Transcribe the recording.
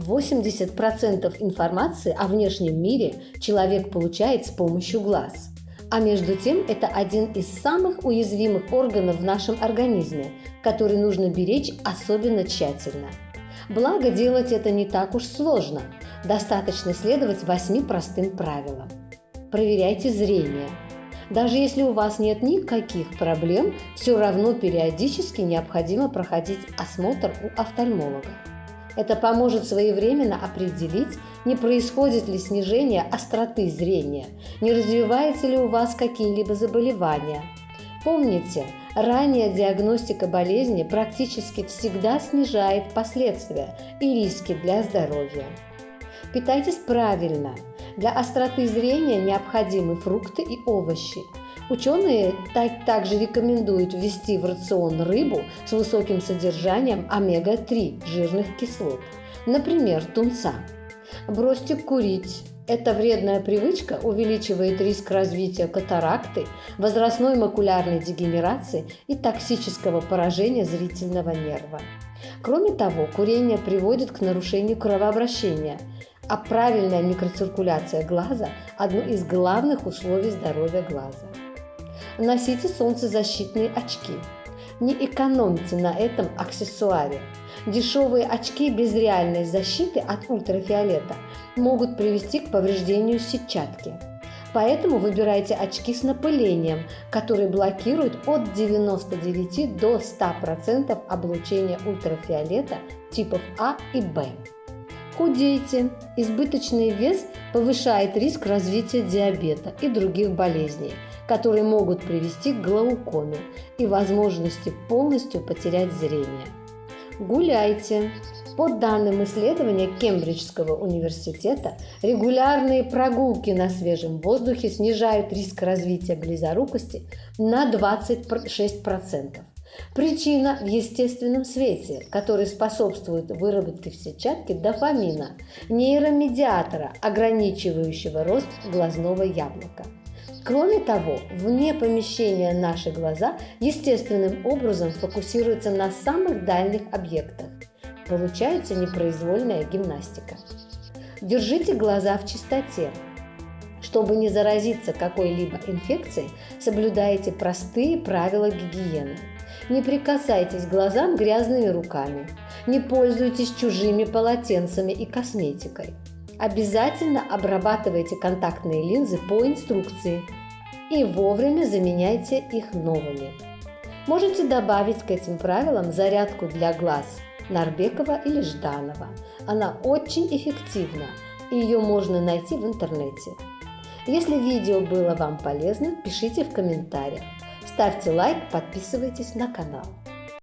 80% информации о внешнем мире человек получает с помощью глаз. А между тем это один из самых уязвимых органов в нашем организме, который нужно беречь особенно тщательно. Благо делать это не так уж сложно. Достаточно следовать восьми простым правилам. Проверяйте зрение. Даже если у вас нет никаких проблем, все равно периодически необходимо проходить осмотр у офтальмолога. Это поможет своевременно определить, не происходит ли снижение остроты зрения, не развивается ли у вас какие-либо заболевания. Помните, ранняя диагностика болезни практически всегда снижает последствия и риски для здоровья. Питайтесь правильно. Для остроты зрения необходимы фрукты и овощи – Ученые так, также рекомендуют ввести в рацион рыбу с высоким содержанием омега-3 жирных кислот, например, тунца. Бросьте курить. Эта вредная привычка увеличивает риск развития катаракты, возрастной макулярной дегенерации и токсического поражения зрительного нерва. Кроме того, курение приводит к нарушению кровообращения, а правильная микроциркуляция глаза – одно из главных условий здоровья глаза. Носите солнцезащитные очки. Не экономьте на этом аксессуаре. Дешевые очки без реальной защиты от ультрафиолета могут привести к повреждению сетчатки. Поэтому выбирайте очки с напылением, которые блокируют от 99 до 100% облучения ультрафиолета типов А и Б. Худейте. Избыточный вес повышает риск развития диабета и других болезней – которые могут привести к глаукоме и возможности полностью потерять зрение. Гуляйте. По данным исследования Кембриджского университета, регулярные прогулки на свежем воздухе снижают риск развития близорукости на 26%. Причина в естественном свете, который способствует выработке в сетчатке дофамина, нейромедиатора, ограничивающего рост глазного яблока – Кроме того, вне помещения наши глаза естественным образом фокусируются на самых дальних объектах. Получается непроизвольная гимнастика. Держите глаза в чистоте. Чтобы не заразиться какой-либо инфекцией, соблюдайте простые правила гигиены. Не прикасайтесь глазам грязными руками. Не пользуйтесь чужими полотенцами и косметикой. Обязательно обрабатывайте контактные линзы по инструкции и вовремя заменяйте их новыми. Можете добавить к этим правилам зарядку для глаз Нарбекова или Жданова. Она очень эффективна, и ее можно найти в интернете. Если видео было вам полезно, пишите в комментариях. Ставьте лайк, подписывайтесь на канал.